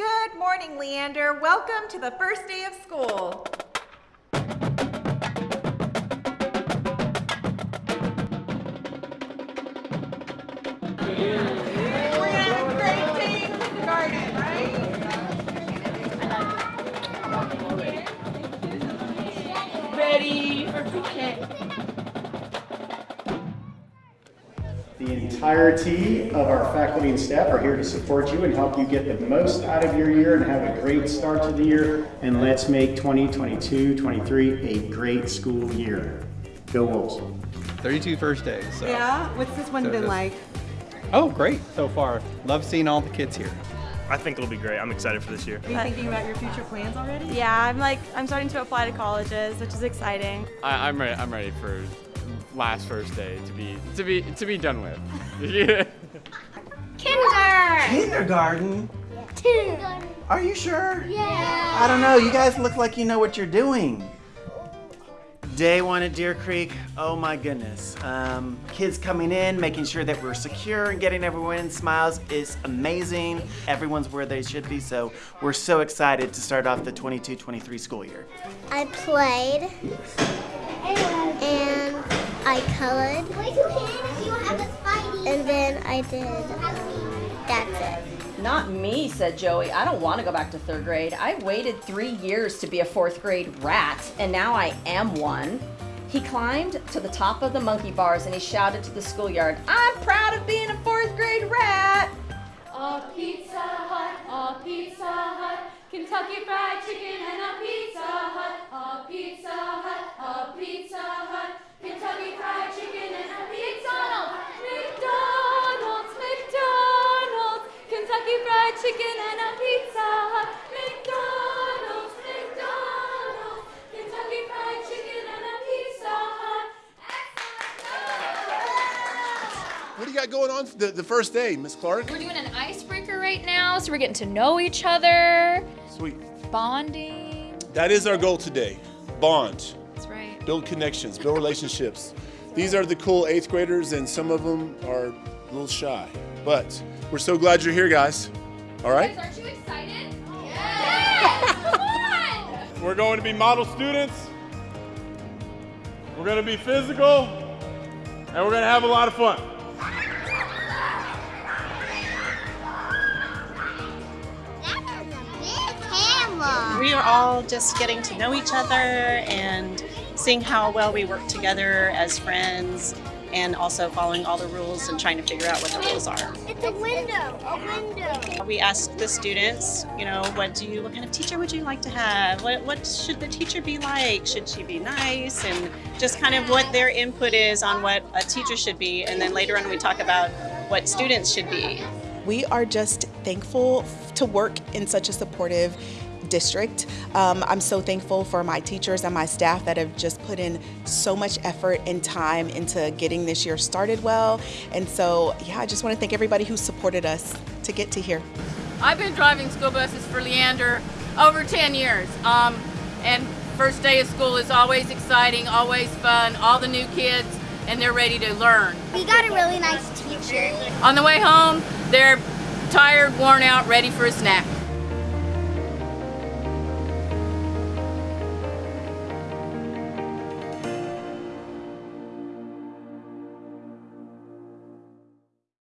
Good morning, Leander. Welcome to the first day of school. We're The entirety of our faculty and staff are here to support you and help you get the most out of your year and have a great start to the year. And let's make 2022-23 a great school year. Go Wolves. 32 first days. So. Yeah? What's this one So been this- like? Oh, great so far. Love seeing all the kids here. I think it'll be great. I'm excited for this year. Are you thinking about your future plans already? Yeah, I'm like I'm starting to apply to colleges, which is exciting. I, I'm ready. I'm ready for last first day to be to be to be done with. yeah. Kinder! Kindergarten? Kindergarten. Are you sure? Yeah. I don't know. You guys look like you know what you're doing. Day one at Deer Creek. Oh my goodness. Um, kids coming in, making sure that we're secure and getting everyone smiles is amazing. Everyone's where they should be, so we're so excited to start off the 22-23 school year. I played and I colored and then I did. Um, that's it. Not me, said Joey. I don't want to go back to third grade. I waited three years to be a fourth grade rat, and now I am one. He climbed to the top of the monkey bars and he shouted to the schoolyard, I'm proud of being a fourth grade rat. A Pizza Hut, a Pizza Hut, Kentucky Fried Chicken and a Pizza Kentucky Fried Chicken and a Pizza Hut, McDonald's, McDonald's, Kentucky Fried Chicken and a Pizza Hut. What do you got going on the, the first day, Miss Clark? We're doing an icebreaker right now, so we're getting to know each other, Sweet. bonding. That is our goal today. Bond. That's right. Build connections, build relationships. These are the cool eighth graders, and some of them are a little shy. But we're so glad you're here, guys. All right? Guys, aren't you excited? Yes! Come! We're going to be model students. We're going to be physical. And we're going to have a lot of fun. We are all just getting to know each other and seeing how well we work together as friends and also following all the rules and trying to figure out what the rules are. It's a window, a window. We asked the students, you know, what do you, what kind of teacher would you like to have? What, what should the teacher be like? Should she be nice? And just kind of what their input is on what a teacher should be. And then later on we talk about what students should be. We are just thankful to work in such a supportive district. Um, I'm so thankful for my teachers and my staff that have just put in so much effort and time into getting this year started well. And so, yeah, I just want to thank everybody who supported us to get to here. I've been driving school buses for Leander over 10 years. Um, and first day of school is always exciting, always fun, all the new kids, and they're ready to learn. We got a really nice teacher. On the way home, they're tired, worn out, ready for a snack.